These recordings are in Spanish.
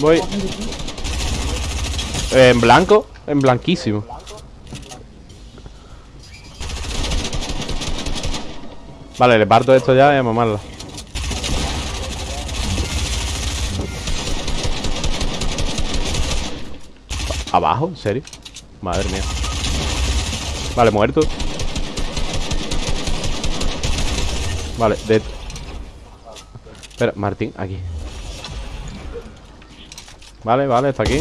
Voy. En blanco, en blanquísimo. Vale, le parto esto ya y a mamarla. ¿Abajo? ¿En serio? Madre mía. Vale, muerto. Vale, dead. Espera, Martín, aquí. Vale, vale, está aquí.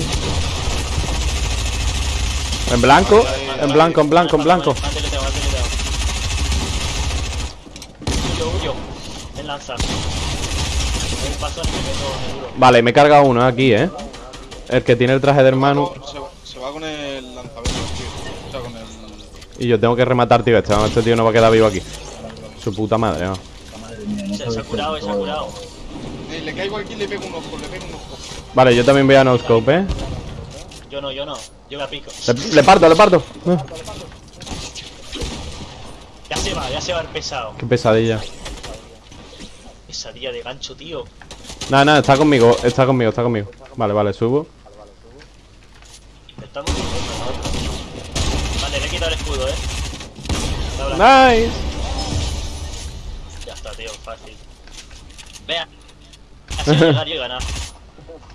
En blanco, en blanco, en blanco, en blanco. Vale, me he cargado uno aquí, ¿eh? El que tiene el traje de hermano. Se, va- con el lanzabetes, tío. O sea, con el. Y yo tengo que rematar, tío. Este, este tío no va a quedar vivo aquí. Su puta madre, ¿no? Se, se ha curado, se ha curado. Eh, le caigo aquí y le pego un ojo, le pego un ojo. Vale, yo también voy a no scope, ¿eh? Yo no, yo no. Yo me apico. Le, le parto, le parto. Ah, Ya se va, ya se va el pesado. qué pesadilla. Pesadilla de gancho, tío. Nada, nada, está conmigo, está conmigo, está conmigo. Vale, vale, subo. Estamos en ¿no? Vale, le he quitado el escudo, eh. Nice. Ya está, tío, fácil. Vea. Así llegar y ganar.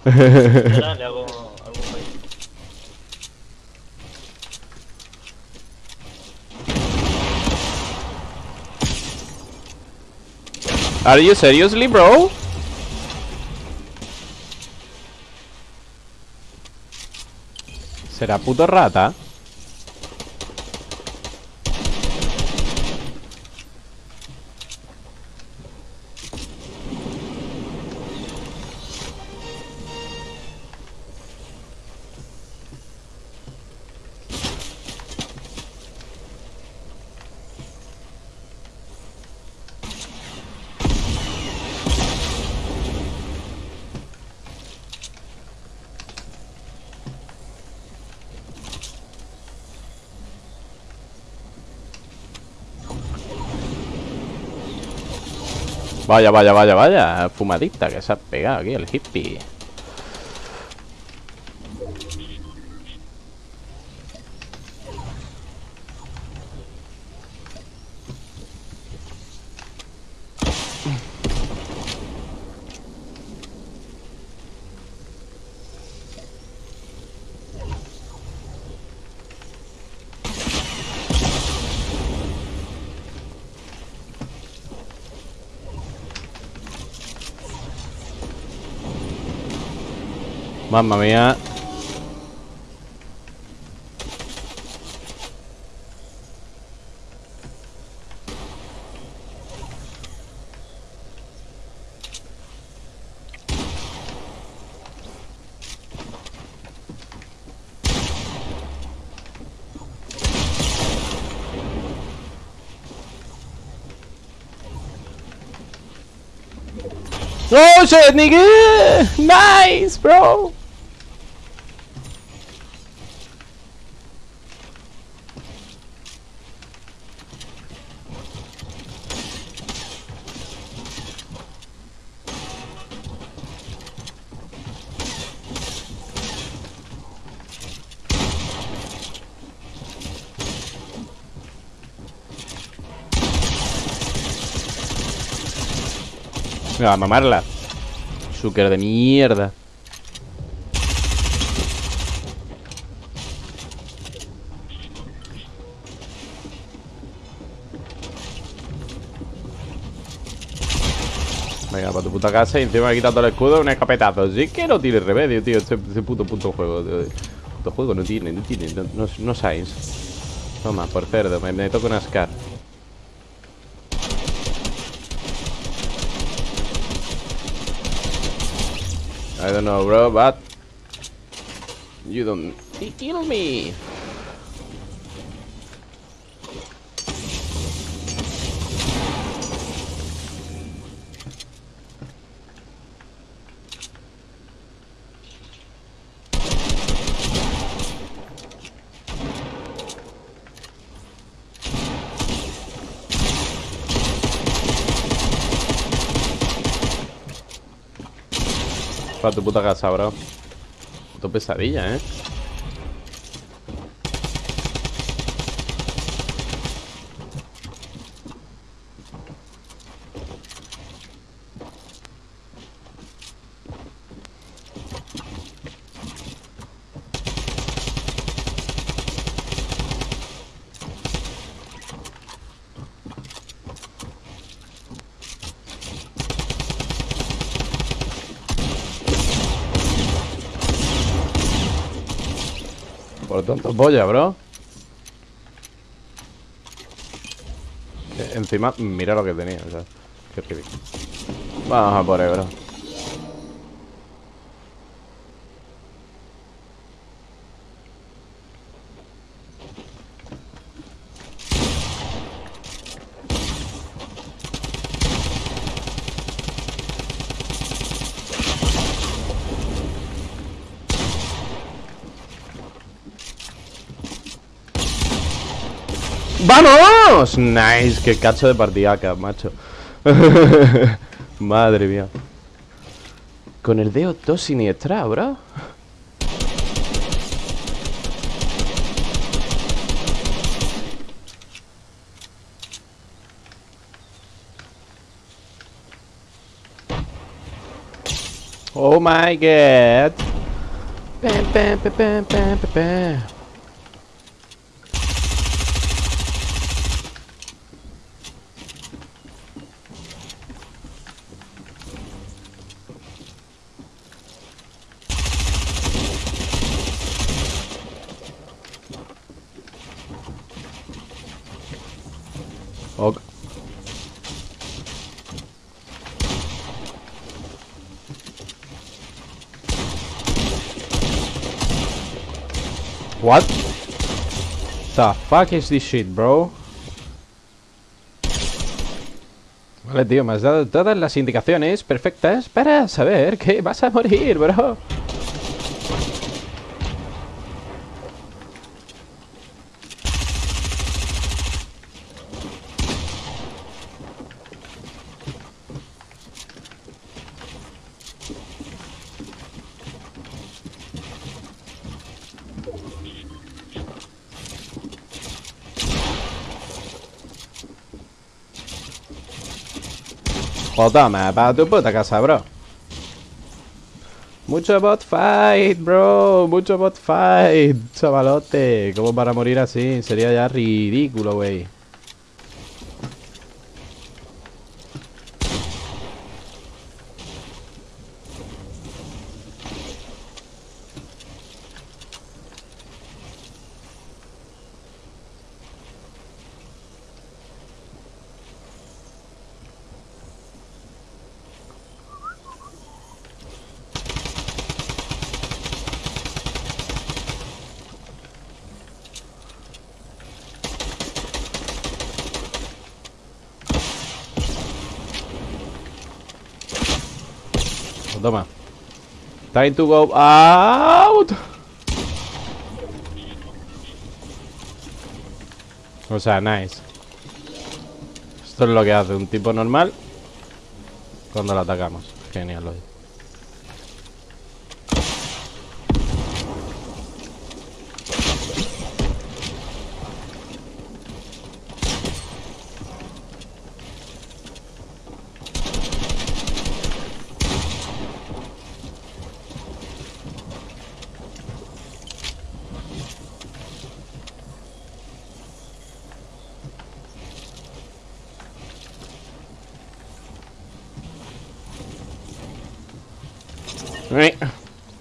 Ahora le hago algún fallo. Are you seriously, bro? ¿Será puto rata? Vaya, vaya, vaya, vaya. Fumadita que se ha pegado aquí el hippie. Mamma mía. Oh shit, nigga! Nice, bro! Me va a mamarla. Zucker de mierda. Venga, para tu puta casa y encima me he quitado el escudo un escopetazo. Sí que no tiene remedio, tío. Este, este puto puto juego. tío. Puto juego no tiene, no tiene. No, sabes. Toma, por cerdo. Me, me toca una Scar. I don't know, bro, but you don't kill me. Para tu puta casa, bro. Tu pesadilla, ¿eh? Por tonto polla, bro. Que encima, mira lo que tenía, o sea. Vamos a por ahí, bro. ¡Vamos! Nice, qué cacho de partidaca, macho. Madre mía. Con el dedo 2 siniestra, bro. Oh my god. Pam, pam, pam, What? The fuck is this shit, bro? Vale, tío, me has dado todas las indicaciones perfectas para saber que vas a morir, bro. Pues toma, para tu puta casa, bro. Mucho bot fight, bro. Mucho bot fight, chavalote. ¿Cómo para morir así? Sería ya ridículo, güey. Toma. Time to go out. O sea, nice. Esto es lo que hace un tipo normal cuando lo atacamos. Genial, oye.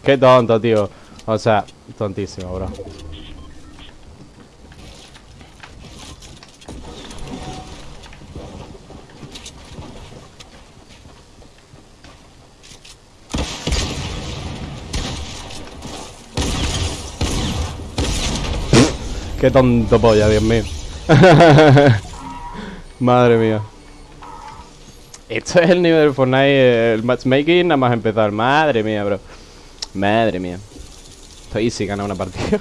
Qué tonto, tío. O sea, tontísimo, bro. Qué tonto polla, Dios mío. Madre mía. Esto es el nivel de Fortnite, el matchmaking, nada más empezar. Madre mía, bro. Madre mía. Estoy easy, gana una partida.